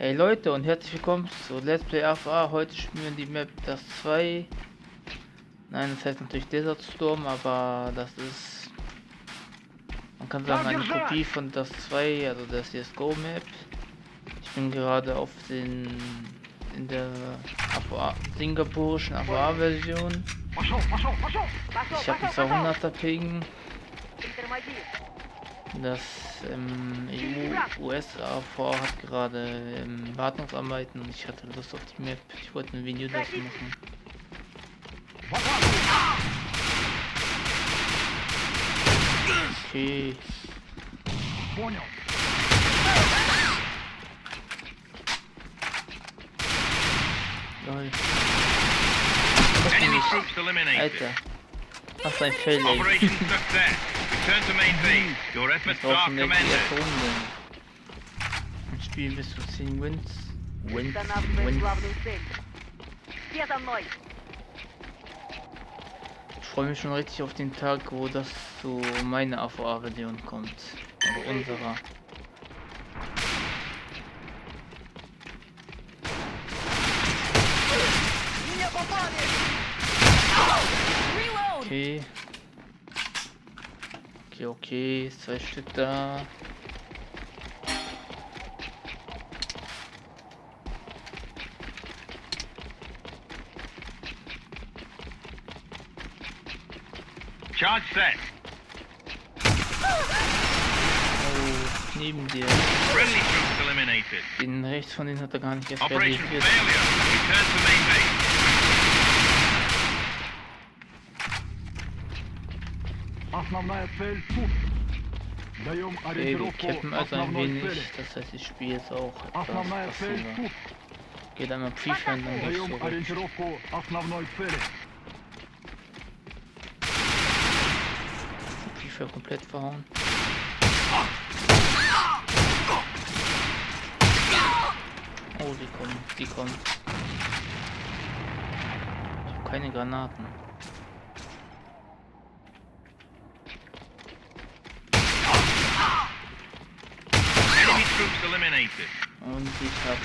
Hey Leute und herzlich willkommen zu Let's Play AFA. Heute spielen wir die Map das 2. Nein, das heißt natürlich Desert Storm, aber das ist man kann sagen eine Kopie von das 2, also das CSGO Map. Ich bin gerade auf den in der AFA, singapurischen AFA Version. Ich habe 200er Ping. Das ähm, EU-USA hat gerade ähm, Wartungsarbeiten und ich hatte Lust auf die Map. Ich wollte ein Video dazu machen. Okay. Lol. Alter. Was ein Fail, ey. Return to main base. Your efforts are commended. Ein Spiel bis zu 10 Wins. Wins. Wins. Ich freue mich schon richtig auf den Tag, wo das zu meiner AVA-Version kommt. Also unserer. Okay. Okay, okay, zwei Stück da. Charge set. Oh, neben dir. Den rechts von denen hat er gar nicht erst Operation failure. Return to main base. Основная цель тут. Даем ориентировку okay, wir also ein wenig, цели. das heißt ich spiele jetzt auch etwas passiver. Geht einmal Prefire dann Даем ориентировку основной цели. Prefire komplett verhauen. Oh, die kommen, die kommen. Ich habe keine Granaten. Und ich habe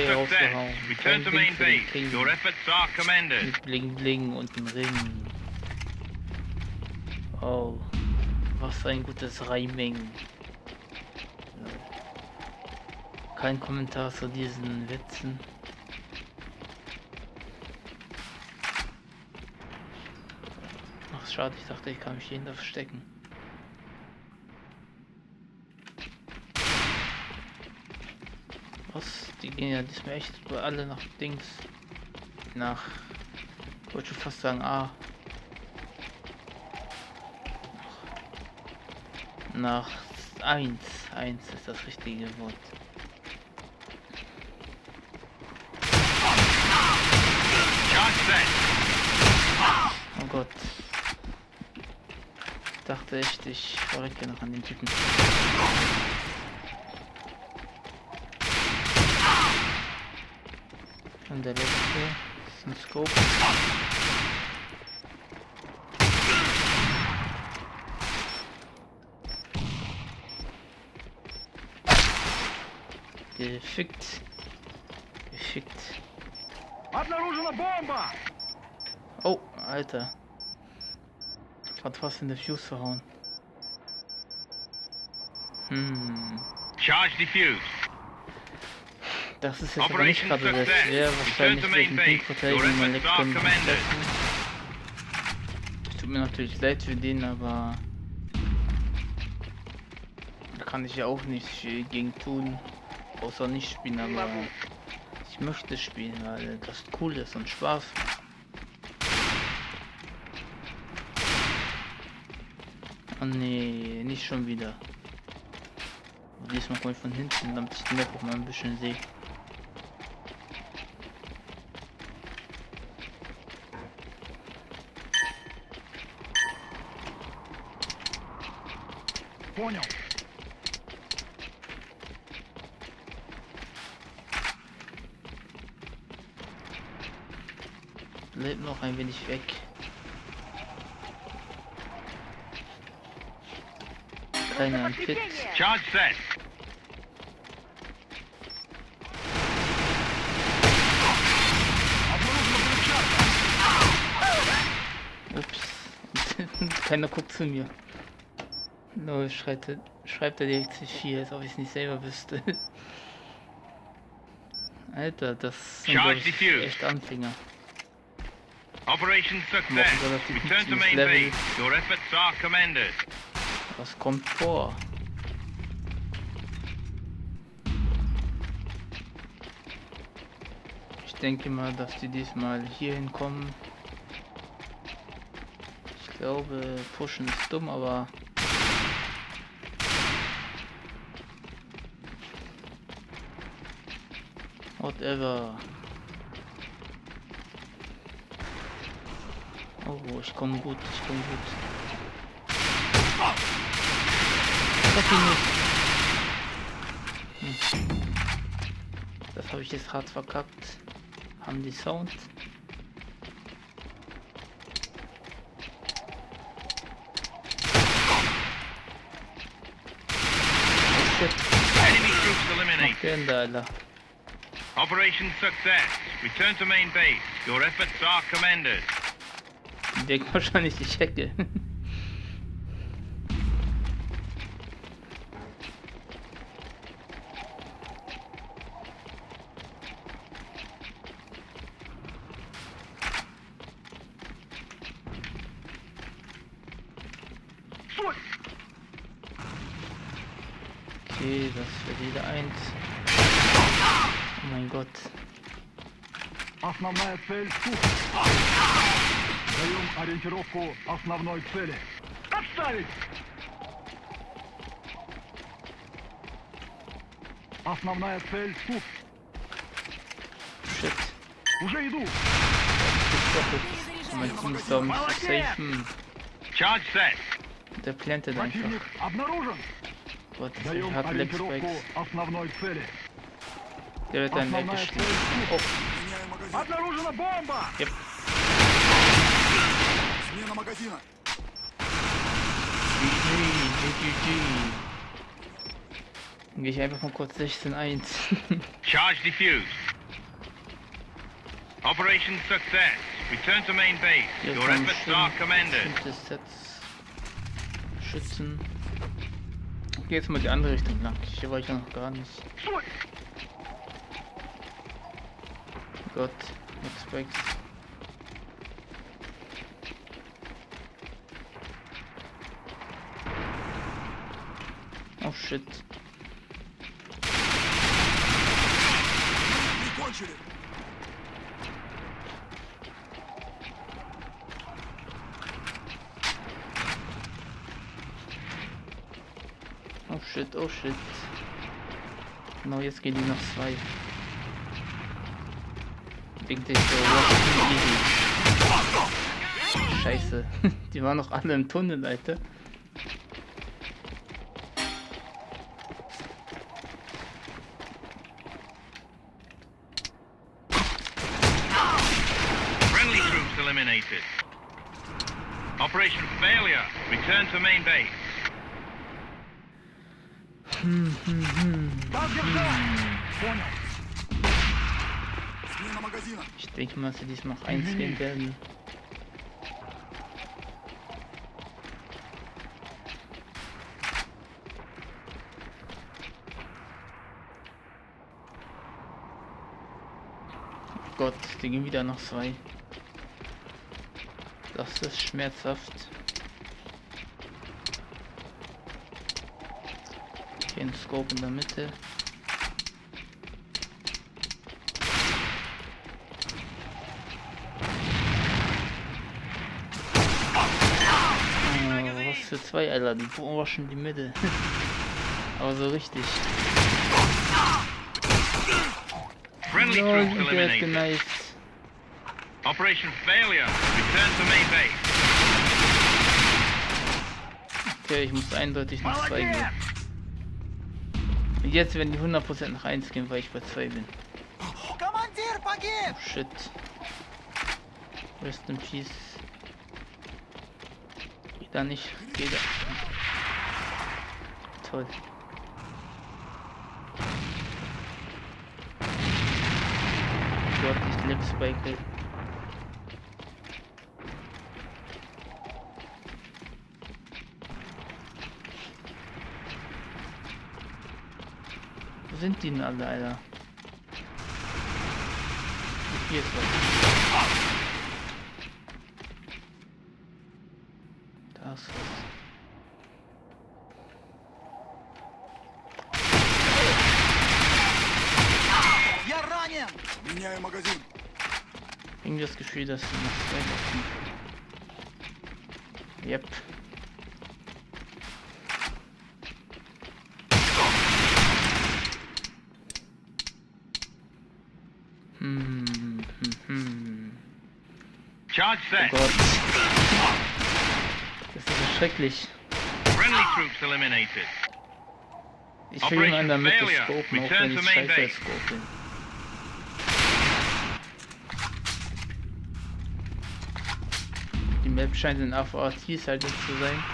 einen rausgehauen. Return to main base. Your efforts are commended. Mit Bling Bling und dem Ring. Oh, was ein gutes Reiming. Kein Kommentar zu diesen Witzen. Ach schade, ich dachte, ich kann mich hier verstecken. Was? Die gehen ja diesmal echt alle nach Dings. Nach. Ich wollte schon fast sagen A. Nach 1. 1 ist das richtige Wort. Oh Gott. Dachte echt, ich verrecke noch an den Typen. Und der letzte ist ein Scope. Gefickt. Gefickt. Oh, Alter. Hat fast in der Fuse verhauen. Hm. Charge defused. Das ist jetzt aber nicht gerade sehr schwer, wahrscheinlich durch den Pink-Verteidigung mein Lektion Tut mir natürlich leid für den, aber da kann ich ja auch nicht gegen tun, außer nicht spielen, aber ich möchte spielen, weil das cool ist und Spaß. Oh nee, nicht schon wieder. Diesmal komme ich von hinten, damit ich die Map auch mal ein bisschen sehe. Понял. Lebt noch ein wenig weg. Keine Anfit. Charge set. Ups. Keiner guckt zu mir. No, schreibt, er- schreibt er direkt C4, als ob ich es nicht selber wüsste. Alter, das sind ich, echt Anfänger. Operation success. relativ Return to niedriges main Level. base. Your efforts are commended. Was kommt vor? Ich denke mal, dass die diesmal hier hinkommen. Ich glaube, pushen ist dumm, aber whatever. Oh, ich komme gut, ich komme gut. Treff ihn nicht. Hm. Das habe ich jetzt hart verkackt. Haben die Sound. Oh shit, Enemy troops eliminated. Alter? Operation success. Return to main base. Your efforts are commended. Die denken wahrscheinlich, ich hacke. Okay, das wird wieder eins. май год. Основная цель сухо. Даем ориентировку основной цели. Отставить! Основная цель тут. Шит. Уже иду. Charge set. The planted Противник обнаружен. What Даем ориентировку основной цели. Der wird dann Основная цель weggeschnitten. тут. Oh, Обнаружена бомба! yep. Смена магазина. GG, GG. Dann gehe ich einfach mal kurz 16-1. Charge defused. Operation success. Return to main base. Hier Your kommen efforts schön are commended. bestimmte Sets. Schützen. Ich gehe jetzt mal die andere Richtung lang. Hier war ich ja noch gar nicht. got expects oh shit Oh shit, oh shit. No it's getting us five. Wegen des äh, Scheiße. Die waren noch alle im Tunnel, Leute. Friendly troops eliminated. Operation failure. Return to main base. Hm, hm, hm. Ich denke mal, dass sie diesmal noch einziehen werden. Oh Gott, die gehen wieder noch zwei. Das ist schmerzhaft. Den Scope in der Mitte. zwei, Alter. Die schon die Mitte. Aber so richtig. Friendly no, troops eliminated. Operation failure. Return to main base. Okay, ich muss eindeutig nach 2 gehen. Und jetzt werden die 100% nach 1 gehen, weil ich bei 2 bin. Oh, shit. Rest in peace dann ich gehe da. Toll. Gott, ich liebe Spike. Wo sind die denn alle, Alter? Hier ist was. Ассас. Я ранен! Меняю магазин. English Shredders Yep. Hmm. Charge set. Oh God. Schrecklich. Ich will ihn in der Mitte scopen, auch wenn ich scheiße base. scopen. Die Map scheint in AVATs halt nicht zu sein.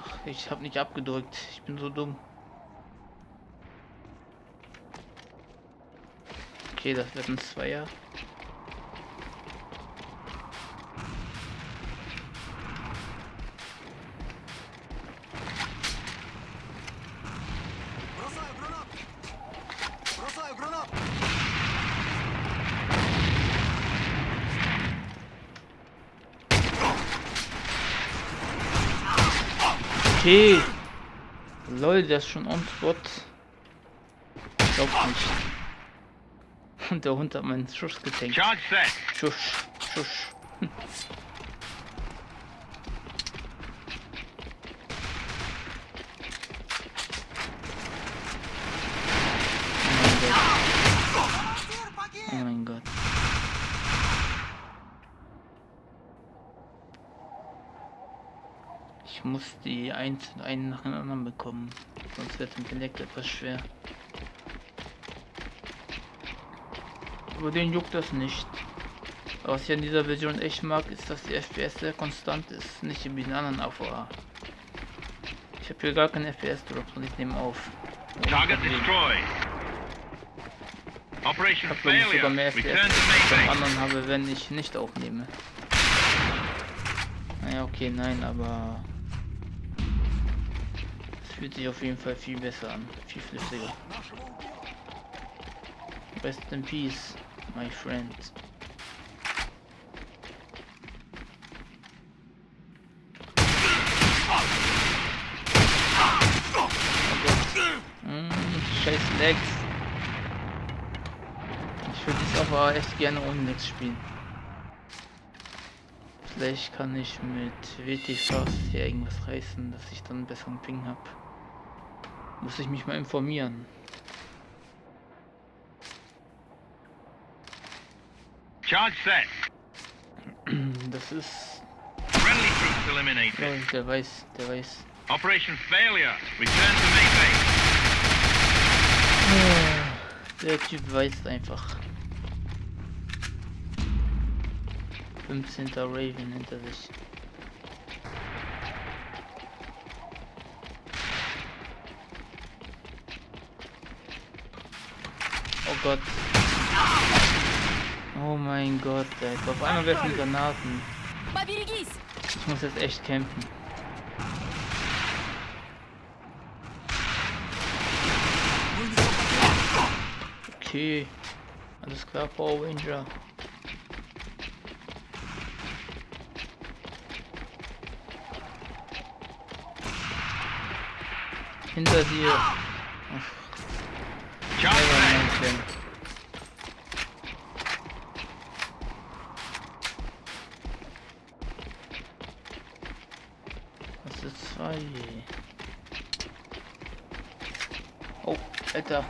Ach, ich hab nicht abgedrückt. Ich bin so dumm. Okay, das wird ein Zweier. Okay. Lol, der ist schon on spot. Glaub nicht. Und der Hund hat meinen Schuss getankt. Charge set. Schusch, schusch. Oh mein Gott. Ich die eins, einen nach dem anderen bekommen, sonst wird Intellekt etwas schwer. Aber den juckt das nicht. Aber was ich an dieser Version echt mag, ist, dass die FPS sehr konstant ist, nicht wie in anderen AVA. Ich habe hier gar keinen FPS-Drops und ich nehme auf. Target destroyed. Ich Operation habe ich sogar mehr. FPS, beim anderen habe, wenn ich nicht aufnehme. Naja, okay, nein, aber fühlt sich auf jeden Fall viel besser an. Viel flüssiger. Rest in peace, my friend. Hm, scheiß Legs. Ich würde es aber echt gerne ohne Legs spielen. Vielleicht kann ich mit WTF hier irgendwas reißen, dass ich dann einen besseren Ping habe. Muss ich mich mal informieren. Charge set. Das ist. Friendly troops eliminated. Oh, der weiß, der weiß. Operation failure. Return to main base. Der Typ weiß einfach. 15. Raven hinter sich. Gott. Oh mein Gott, Alter. Auf einmal werfen Granaten. Ich muss jetzt echt kämpfen. Okay. Alles klar, Power Ranger. Hinter dir. Ach then. Das ist zwei. Oh, Alter.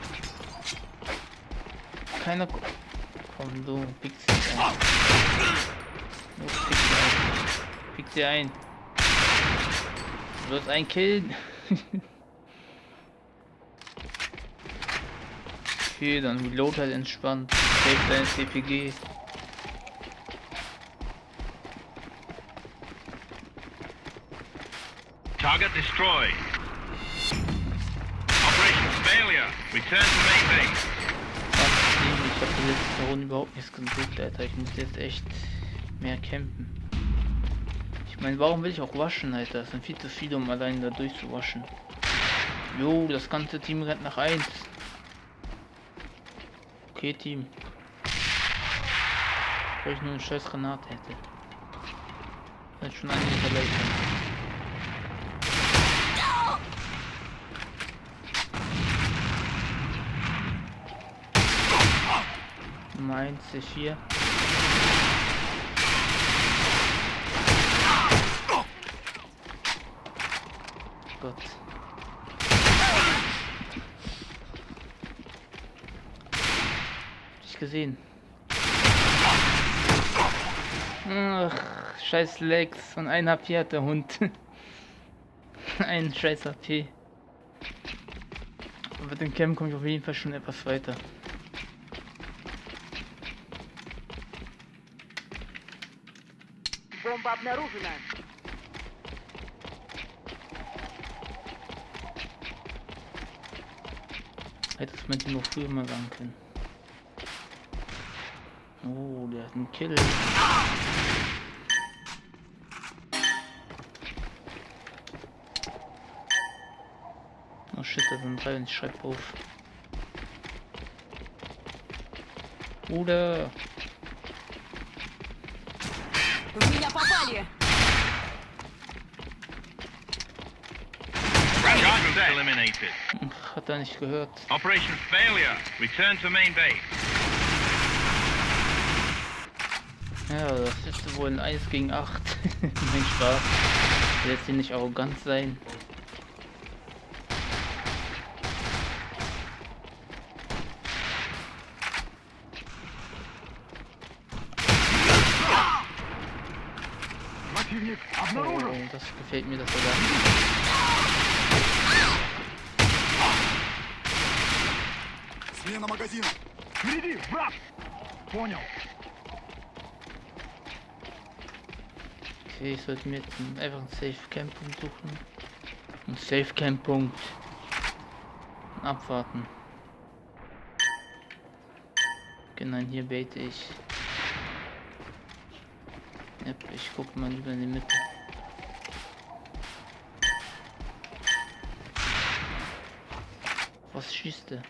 Keiner. ko- Komm, du pickst sie ein. Du pickst sie ein. Pick sie ein. Du wirst ein killen. okay, dann reload halt entspannt. Save dein CPG. Target destroyed. Operation failure. Return to main base. Ich habe die letzte Runde überhaupt nichts gesucht, Alter. Ich muss jetzt echt mehr campen. Ich meine, warum will ich auch waschen, Alter? Es sind viel zu viele, um allein da durchzuwaschen. Jo, das ganze Team rennt nach 1. Okay, Team. Weil ich nur eine scheiß Granate hätte. Jetzt schon einige verletzt. Nummer 1, C4. Gott. Hab ich gesehen. Ach, scheiß Legs. Und ein HP hat der Hund. ein scheiß HP. Aber mit dem Camp komme ich auf jeden Fall schon etwas weiter. Бомба обнаружена. Hätte es man nur früher mal sagen können. Oh, der hat einen Kill. Oh shit, da sind drei und ich schreib auf. Bruder! Hat er nicht gehört. Operation Failure. Return to main base. Ja, das ist wohl ein 1 gegen 8. mein Spaß. Ich will jetzt hier nicht arrogant sein. Противник Oh, обнаружен. das gefällt mir, dass er da. Смена магазина. Впереди, враг. Понял. Okay, ich sollte mir jetzt einfach einen Safe Camp Punkt suchen. Ein Safe Camp Punkt. Und abwarten. Genau, hier bete ich. Yep, ich gucke mal lieber in die Mitte. Was schießt der?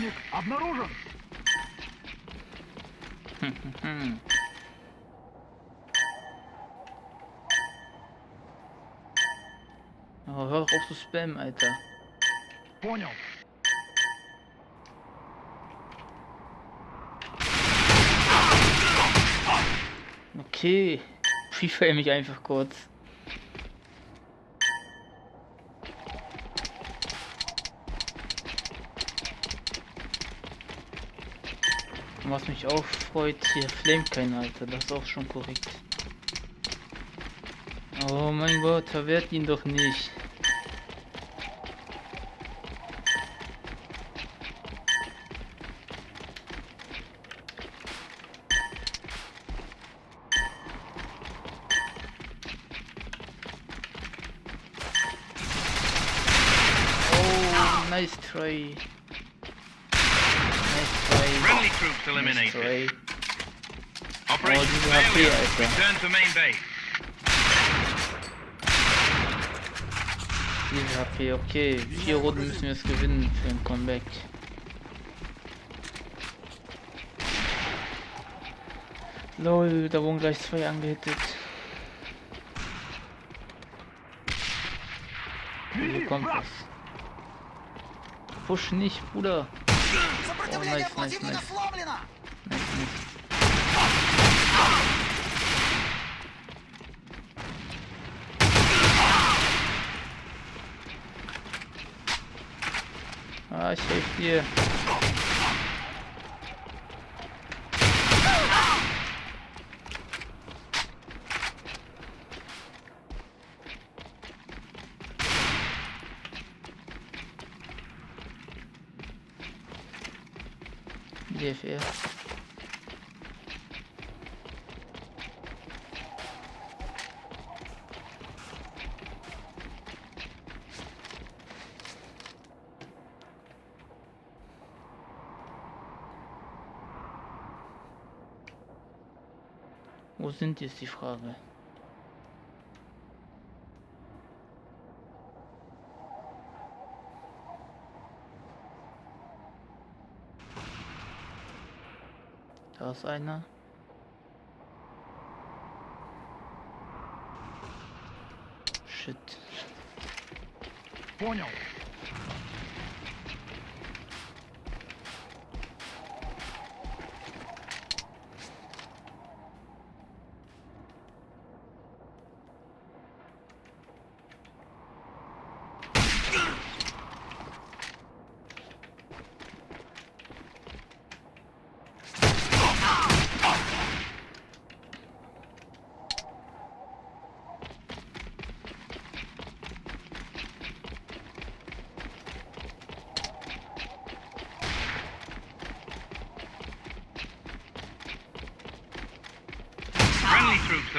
Противник обнаружен. Hm. Oh, hör doch auf zu spammen, Alter. Понял. Okay. FIFA mich einfach kurz. Was mich auch freut, hier flamet kein Alter, das ist auch schon korrekt. Oh mein Gott, verwehrt ihn doch nicht. Oh, nice try. Friendly troops eliminated. Destroy. Operation oh, failure. Return to main base. HP, okay. vier Runden müssen wir es gewinnen für ein Comeback. Lol, da wurden gleich zwei angehittet. Wo kommt das? Push nicht, Bruder. Oh, nice, nice, nice. Nice, nice. Ah, ich DFE. Wo sind jetzt die Frage? ist einer. Shit. Vorne.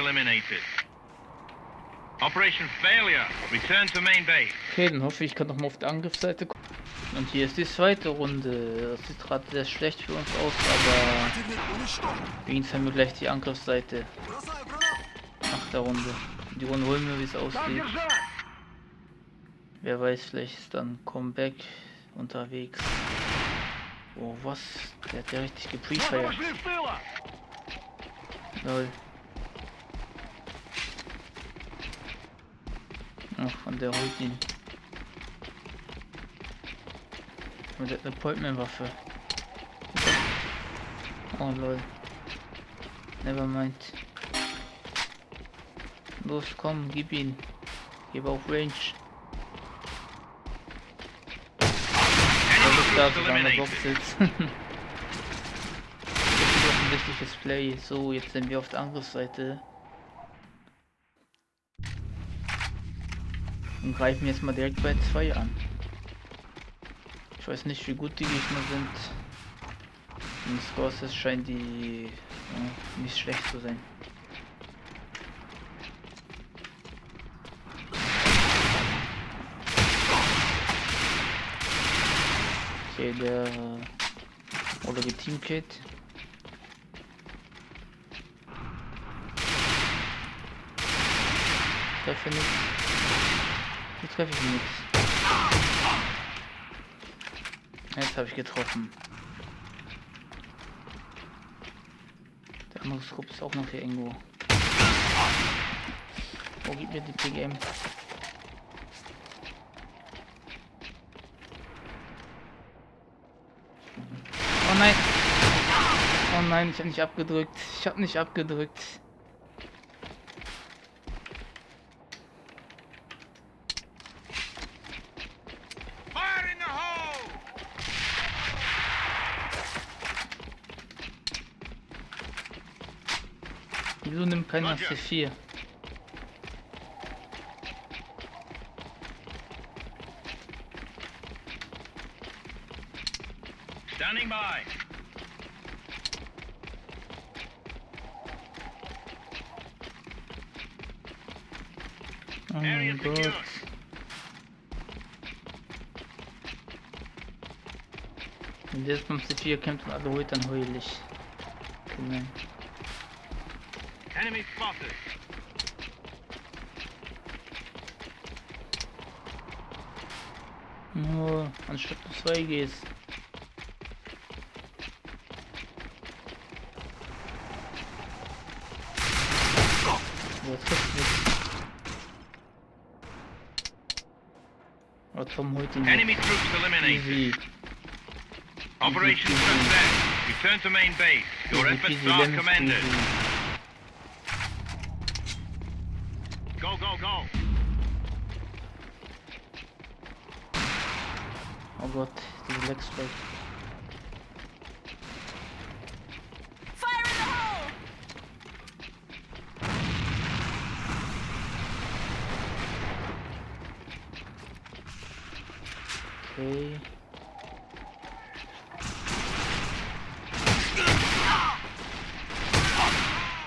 eliminated. Operation Failure. Return to main base. Okay, dann hoffe ich, kann noch mal auf der Angriffsseite gucken. Und hier ist die zweite Runde. Das sieht gerade sehr schlecht für uns aus, aber wenigstens haben wir gleich die Angriffsseite. Nach der Runde. Die Runde holen wir, wie es aussieht. Wer weiß, vielleicht ist dann Comeback unterwegs. Oh, was? Der hat ja richtig geprefired. Lol. Ach, und der holt ihn. Und der hat eine Poltman-Waffe. Oh lol. Never mind. Los, komm, gib ihn. Gib auf Range. Da sogar der Box sitzt. Das ist offensichtliches Play. So, jetzt sind wir auf der Angriffsseite. Und greifen jetzt mal direkt bei 2 an. Ich weiß nicht, wie gut die Gegner sind. Im Scores scheint die ja, nicht schlecht zu sein. Okay, der oder die Teamkit. Nichts. Hier treffe ich nichts. Jetzt habe ich getroffen. Der andere Scope ist auch noch hier irgendwo. Wo gibt mir die PGM? Oh nein! Oh nein, ich habe nicht abgedrückt. Ich habe nicht abgedrückt. Fire in the hole! Keiner Roger. C4? Standing by. Oh mein. Gott. Wenn der jetzt beim C4 kämpft und alle holt, dann heul ich. Genau. Enemy spotted. Nur anstatt du 2 gehst. So, das trifft nichts. Oh, Tom holt ihn Enemy jetzt. troops eliminated. Easy. Operation easy. success. Return to main base. Your Easy efforts peasy are lemon commended. squeezy. Go, go, go. Oh Gott, diese Leg Strike. Fire in the hole! Okay.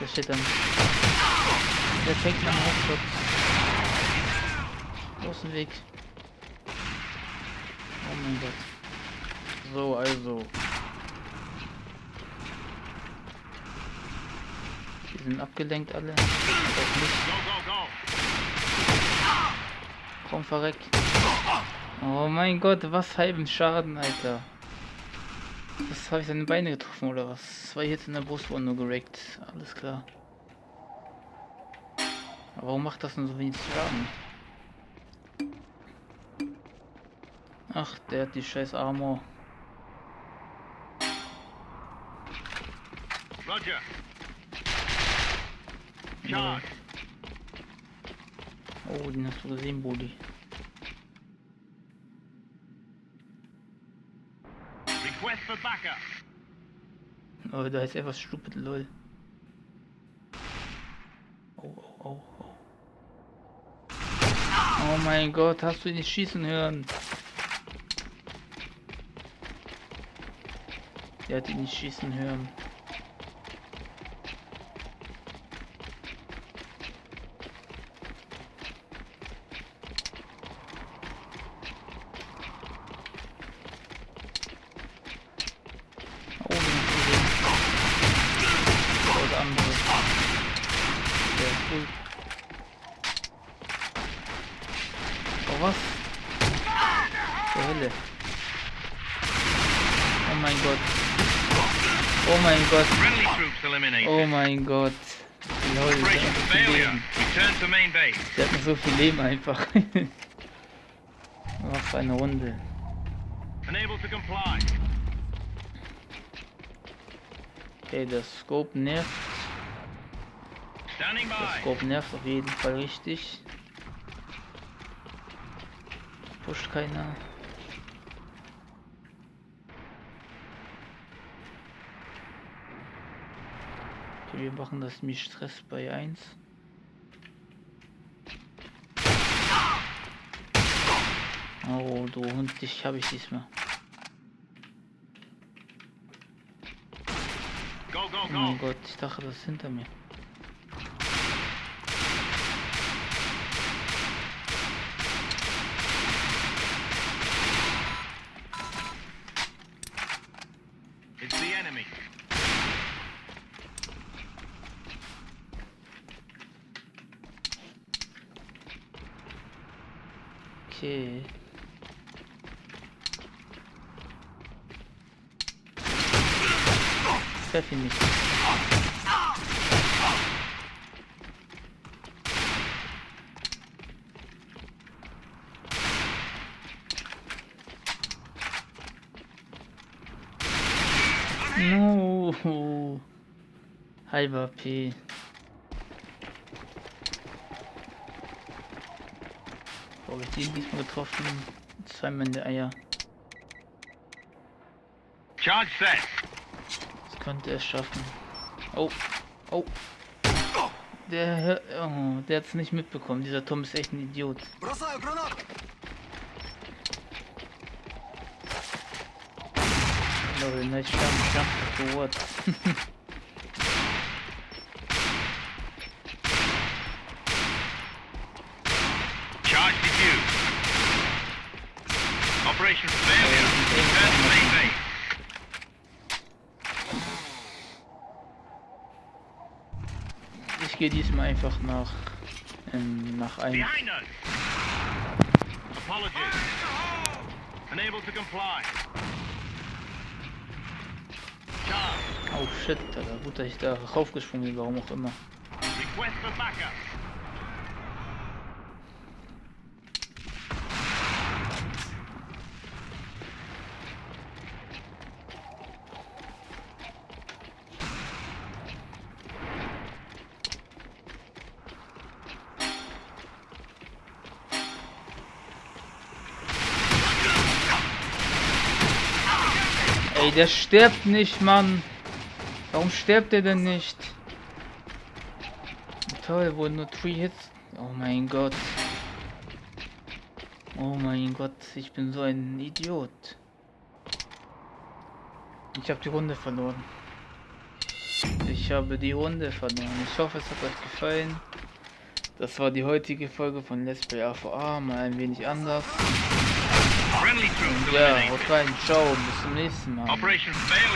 Der steht dem Weg. Oh mein Gott. So, also. Die sind abgelenkt alle. Komm, verreck. Oh mein Gott, was halben Schaden, Alter. Was habe ich seine Beine getroffen oder was? Zwei Hits in der Brust wurden nur gerackt. Alles klar. Aber warum macht das denn so wenig Schaden? Ach, der hat die scheiß Armor. Roger. Charge. Oh, den hast du gesehen, Bodi. Request for backup. Oh, da ist etwas stupid, lol. Oh, oh, oh, oh. Oh mein Gott, hast du ihn nicht schießen hören? Der hat ihn nicht schießen hören. Oh, den hast du gesehen. Das andere. Der ist cool. Oh, was? Zur Hölle. Oh mein Gott. Oh mein Gott. Oh mein Gott. Lol, der hat noch so viel. Leben. Einfach. Was für eine Runde. Okay, der Scope nervt. Der. Scope nervt auf jeden Fall richtig. Pusht keiner. Okay, wir machen das mich Stress bei 1. Oh, du Hund, dich habe ich diesmal. Go, go, Oh go. mein Gott, ich dachte, das ist hinter mir. It's the enemy. Okay. Ihn nicht. No. Halber P. Wo hab ich den diesmal getroffen? Zweimal in der Eier. Charge set könnte es schaffen. Oh, oh. Der, oh, der hat es nicht mitbekommen. Dieser Tom ist echt ein Idiot. Level, nice jump, jump, what? Ich gehe diesmal einfach nach ähm, nach einem. Oh shit, Alter. gut, dass ich da raufgesprungen bin, warum auch immer. Request for backup. Der stirbt nicht, Mann. Warum stirbt er denn nicht? Toll, wurden nur 3 Hits. Oh mein Gott. Oh mein Gott, ich bin so ein Idiot. Ich habe die Runde verloren. Ich habe die Runde verloren. Ich hoffe, es hat euch gefallen. Das war die heutige Folge von Let's Play AVA, mal ein wenig anders. Я вот Вань, чё, мы с